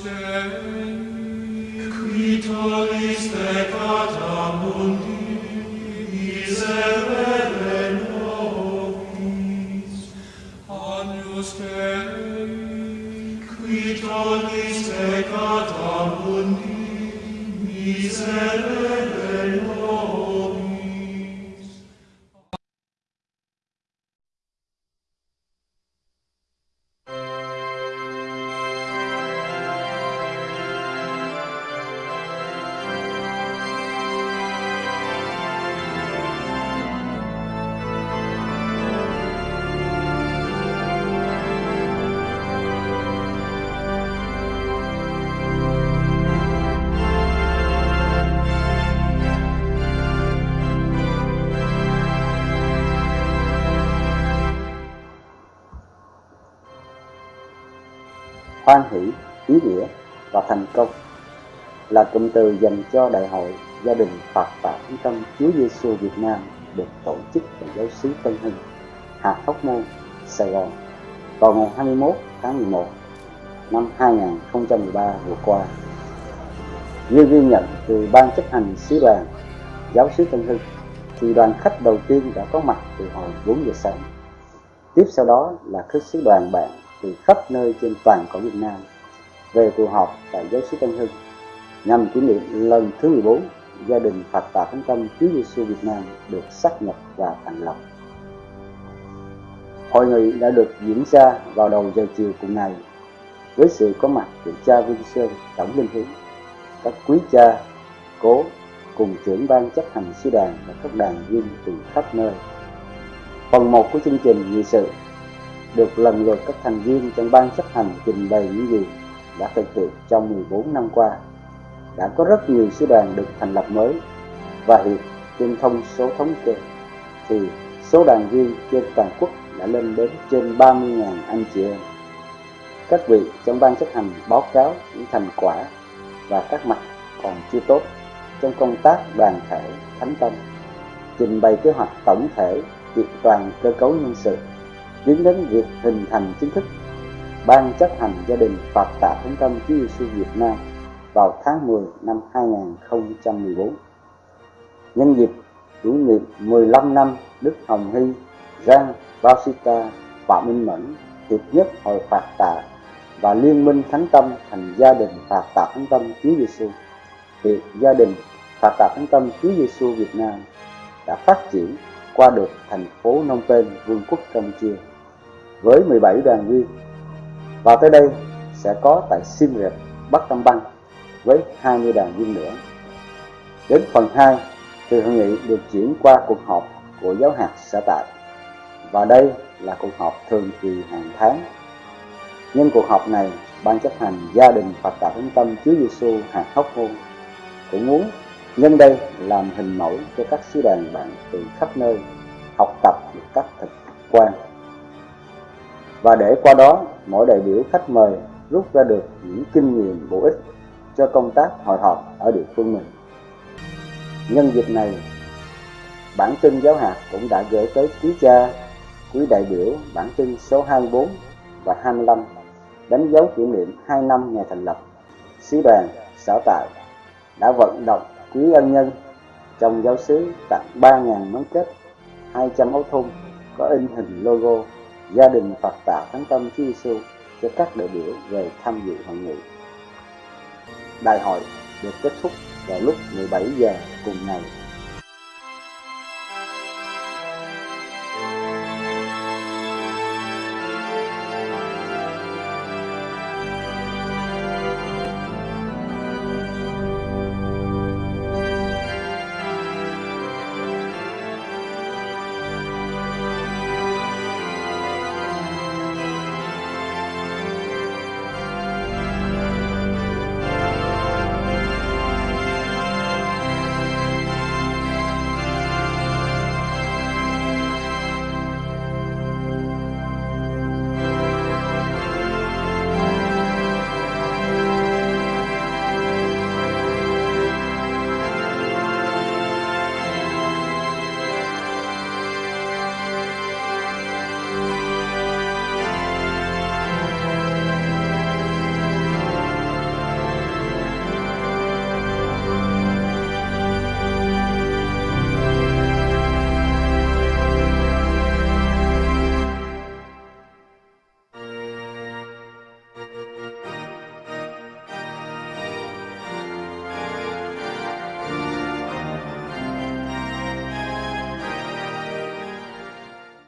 Dei qui tolis peccata mundi miserere nobis Agnus Dei qui tolis peccata mundi miserere hoan hỷ, ý nghĩa và thành công là cụm từ dành cho Đại hội Gia đình Phật và Trung Tâm Chúa Giêsu Việt Nam được tổ chức tại giáo xứ Tân Hưng, Hạt Hóc Môn, Sài Gòn vào ngày 21 tháng 11 năm 2013 vừa qua. Như ghi nhận từ Ban chấp hành sứ đoàn giáo xứ Tân Hưng, thì đoàn khách đầu tiên đã có mặt từ hồi 4 giờ sáng. Tiếp sau đó là khách sứ đoàn bạn từ khắp nơi trên toàn cõi Việt Nam về tụ họp tại giáo xứ Tân Hưng nhằm kỷ niệm lần thứ 14 gia đình Phật Tà Thánh Tâm Chúa Giêsu Việt Nam được xác nhập và thành lập. Hội nghị đã được diễn ra vào đầu giờ chiều cùng ngày với sự có mặt của cha Vinh Sơn Tổng Linh Hiếu, các quý cha, cố cùng trưởng ban chấp hành sư đoàn và các đoàn viên từ khắp nơi. Phần 1 của chương trình nghị sự được lần lượt các thành viên trong ban chấp hành trình bày những gì đã thực hiện trong 14 năm qua. Đã có rất nhiều sư đoàn được thành lập mới và hiện trên thông số thống kê thì số đoàn viên trên toàn quốc đã lên đến trên 30.000 anh chị em. Các vị trong ban chấp hành báo cáo những thành quả và các mặt còn chưa tốt trong công tác đoàn thể thánh tâm, trình bày kế hoạch tổng thể kiện toàn cơ cấu nhân sự tiến đến việc hình thành chính thức Ban chấp hành gia đình Phật Tạ Thánh Tâm Chúa Giêsu Việt Nam vào tháng 10 năm 2014. Nhân dịp kỷ niệm 15 năm Đức Hồng Hy, Giang, Bautista, Phạm Minh Mẫn, Hiệp nhất Hội Phật Tạ và Liên minh Thánh Tâm thành gia đình Phật Tạ Thánh Tâm Chúa Giêsu. Việc gia đình Phật Tạ Thánh Tâm Chúa Giêsu Việt Nam đã phát triển qua được thành phố Phnom Penh, Vương quốc Campuchia với 17 đoàn viên và tới đây sẽ có tại Siem Reap, Bắc Tâm Bang với 20 đoàn viên nữa. Đến phần 2 thì hội nghị được chuyển qua cuộc họp của giáo hạt sở tại và đây là cuộc họp thường kỳ hàng tháng. Nhân cuộc họp này, ban chấp hành gia đình Phật tử Thánh Tâm Chúa Giêsu hạt Hóc Môn cũng muốn nhân đây làm hình mẫu cho các sứ đoàn bạn từ khắp nơi học tập một cách thực quan và để qua đó mỗi đại biểu khách mời rút ra được những kinh nghiệm bổ ích cho công tác hội họp ở địa phương mình. Nhân dịp này, bản tin giáo hạt cũng đã gửi tới quý cha, quý đại biểu bản tin số 24 và 25 đánh dấu kỷ niệm 2 năm ngày thành lập. Sứ đoàn xã tại đã vận động quý ân nhân trong giáo xứ tặng 3.000 món kết, 200 áo thun có in hình logo gia đình Phật tạo Thánh Tâm Chúa Giêsu cho các đại biểu về tham dự hội nghị. Đại hội được kết thúc vào lúc 17 giờ cùng ngày